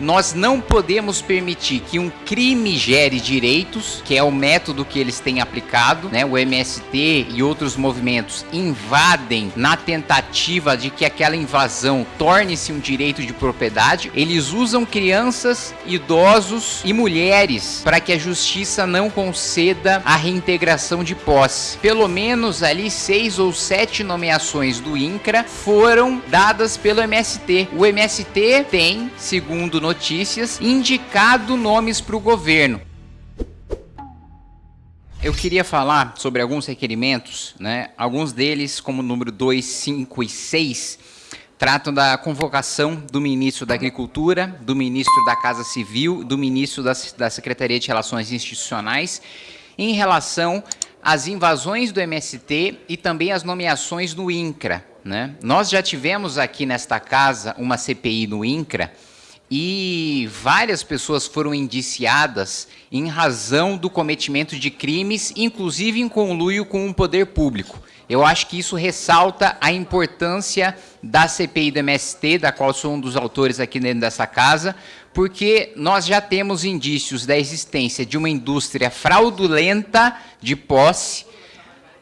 Nós não podemos permitir que um crime gere direitos, que é o método que eles têm aplicado, né? O MST e outros movimentos invadem na tentativa de que aquela invasão torne-se um direito de propriedade. Eles usam crianças, idosos e mulheres para que a justiça não conceda a reintegração de posse. Pelo menos ali seis ou sete nomeações do INCRA foram dadas pelo MST. O MST tem, segundo notícias, indicado nomes para o governo. Eu queria falar sobre alguns requerimentos, né? alguns deles, como o número 2, 5 e 6, tratam da convocação do ministro da Agricultura, do ministro da Casa Civil, do ministro da, da Secretaria de Relações Institucionais, em relação às invasões do MST e também as nomeações no INCRA. Né? Nós já tivemos aqui nesta casa uma CPI no INCRA, e várias pessoas foram indiciadas em razão do cometimento de crimes, inclusive em conluio com o poder público. Eu acho que isso ressalta a importância da CPI do MST, da qual sou um dos autores aqui dentro dessa casa, porque nós já temos indícios da existência de uma indústria fraudulenta de posse.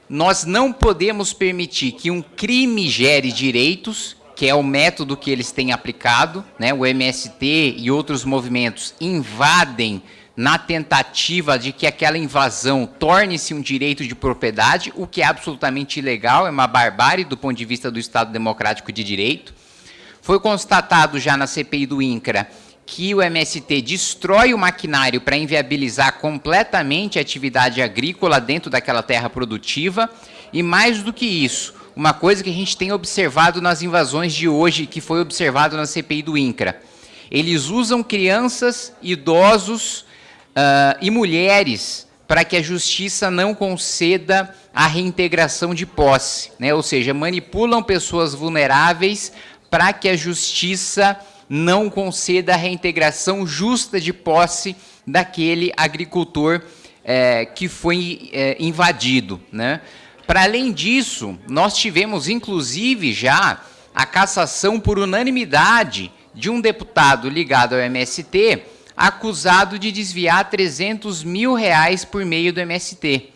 Nós não podemos permitir que um crime gere direitos que é o método que eles têm aplicado, né? o MST e outros movimentos invadem na tentativa de que aquela invasão torne-se um direito de propriedade, o que é absolutamente ilegal, é uma barbárie do ponto de vista do Estado Democrático de Direito. Foi constatado já na CPI do INCRA que o MST destrói o maquinário para inviabilizar completamente a atividade agrícola dentro daquela terra produtiva, e mais do que isso, uma coisa que a gente tem observado nas invasões de hoje, que foi observado na CPI do INCRA. Eles usam crianças, idosos uh, e mulheres para que a justiça não conceda a reintegração de posse, né? ou seja, manipulam pessoas vulneráveis para que a justiça não conceda a reintegração justa de posse daquele agricultor é, que foi é, invadido. Né? Para além disso, nós tivemos inclusive já a cassação por unanimidade de um deputado ligado ao MST, acusado de desviar 300 mil reais por meio do MST.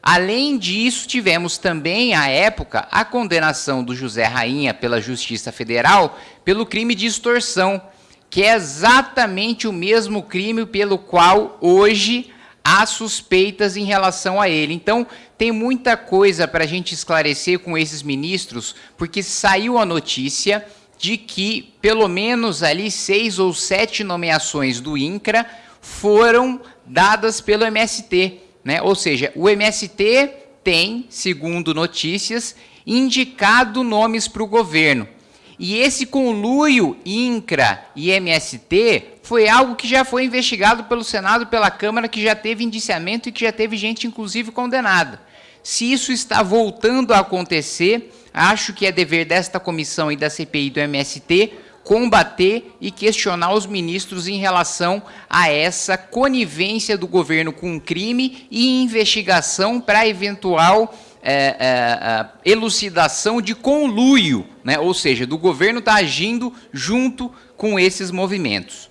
Além disso, tivemos também, à época, a condenação do José Rainha pela Justiça Federal pelo crime de extorsão, que é exatamente o mesmo crime pelo qual hoje há suspeitas em relação a ele. Então, tem muita coisa para a gente esclarecer com esses ministros, porque saiu a notícia de que pelo menos ali seis ou sete nomeações do INCRA foram dadas pelo MST. Né? Ou seja, o MST tem, segundo notícias, indicado nomes para o governo. E esse conluio INCRA e MST foi algo que já foi investigado pelo Senado e pela Câmara, que já teve indiciamento e que já teve gente, inclusive, condenada. Se isso está voltando a acontecer, acho que é dever desta comissão e da CPI do MST combater e questionar os ministros em relação a essa conivência do governo com crime e investigação para eventual é, é, é, elucidação de conluio, né? ou seja, do governo estar tá agindo junto com esses movimentos.